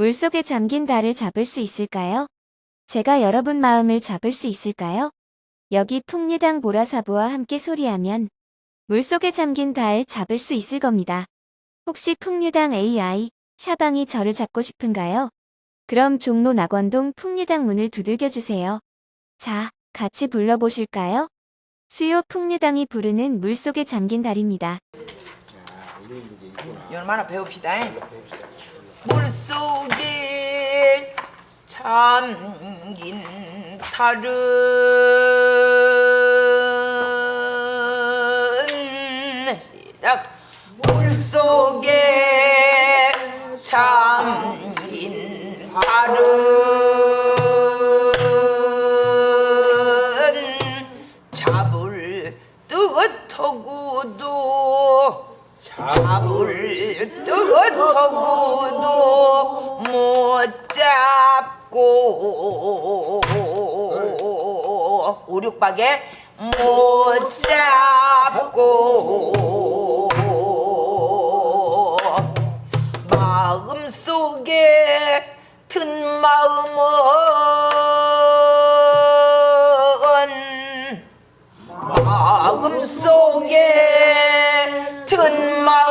물속에 잠긴 달을 잡을 수 있을까요? 제가 여러분 마음을 잡을 수 있을까요? 여기 풍류당 보라사부와 함께 소리하면 물속에 잠긴 달 잡을 수 있을 겁니다. 혹시 풍류당 AI, 샤방이 저를 잡고 싶은가요? 그럼 종로 낙원동 풍류당 문을 두들겨 주세요. 자, 같이 불러보실까요? 수요 풍류당이 부르는 물속에 잠긴 달입니다. 얼마나 배웁시다. 물속에 잠긴 달은 시작. 물속에 잠긴 달은 뜨거터고도 못 잡고 오륙박에 못 잡고 마음속에 든 마음은 마음속에 든 마음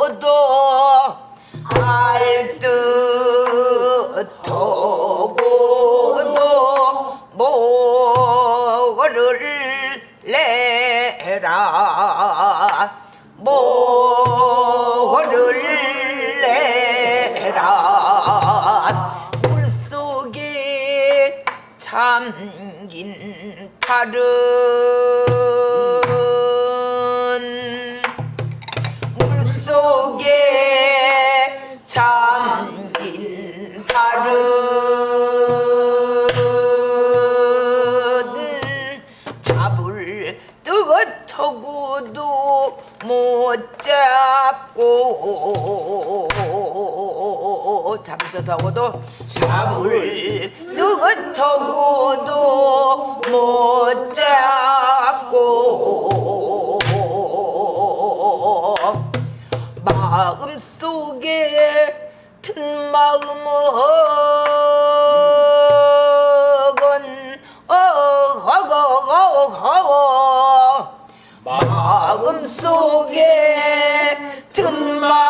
알듯하고도 알듯하고도 뭐를 내라. 뭐를 내라. 물속에 잠긴 달은 달은 잡을 뜨거터고도 못 잡고 뜨거터고도 잡을 뜨거터고도 못 잡고 마음속에 든 마음속에 든마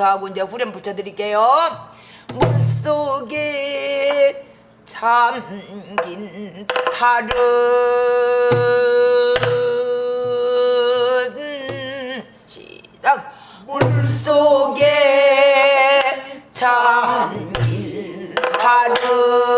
더 하고 이제 후렴 붙여드릴게요. 물속에 잠긴 달은 시작 물속에 잠긴 달은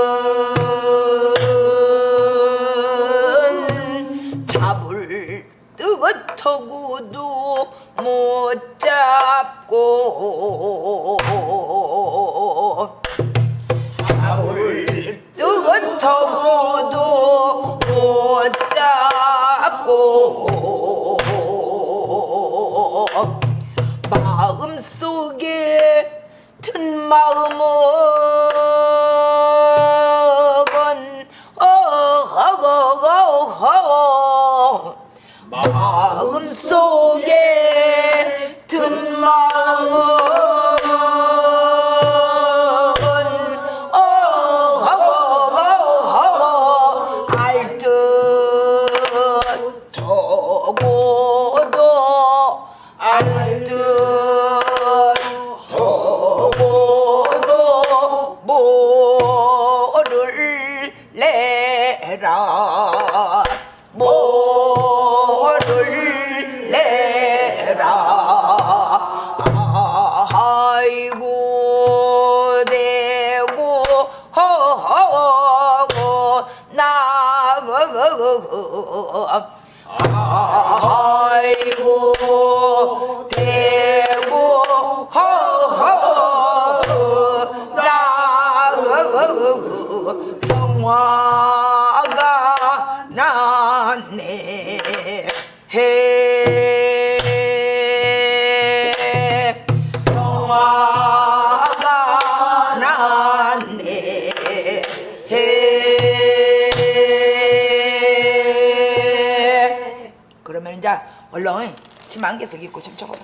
마음속에 든 마음은 내라. 뭐를 내라 아이고 대고 허허고 나그그그. 그, 그, 그. 아이고 성화가 났네. 해. 성화가 났네. 해. 그러면 이제 얼른 침 안개석 입고 좀 쳐보라